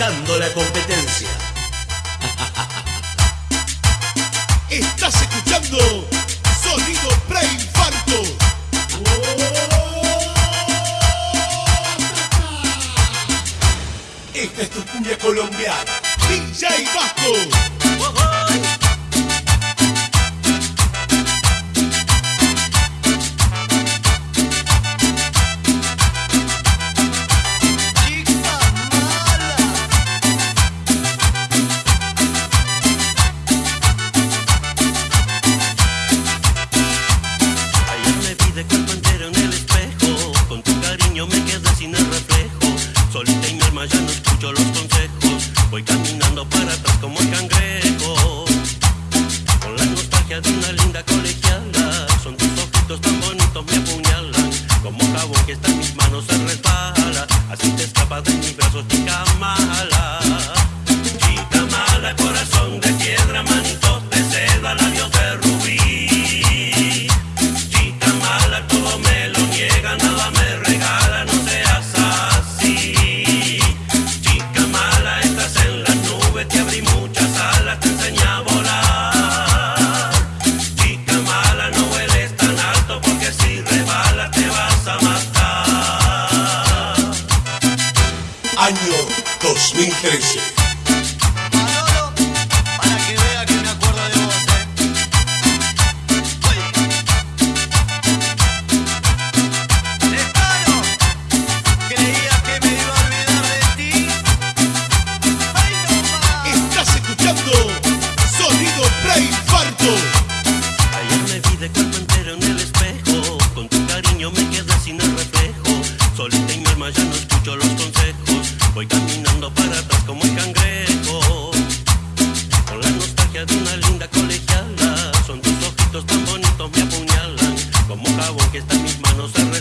la competencia. Estás escuchando Sonido Preinfarto. Esta es tu cumbia colombiana. DJ Vasco. mis manos se resbala, así te escapas de mis brazos, chica mala. Chica mala, corazón de piedra, manto de ser. ってるし。Ya no escucho los consejos. Voy caminando para atrás como el cangrejo. Con la nostalgia de una linda colegiala. Son tus ojitos tan bonitos me apuñalan. Como jabón que está en mis manos se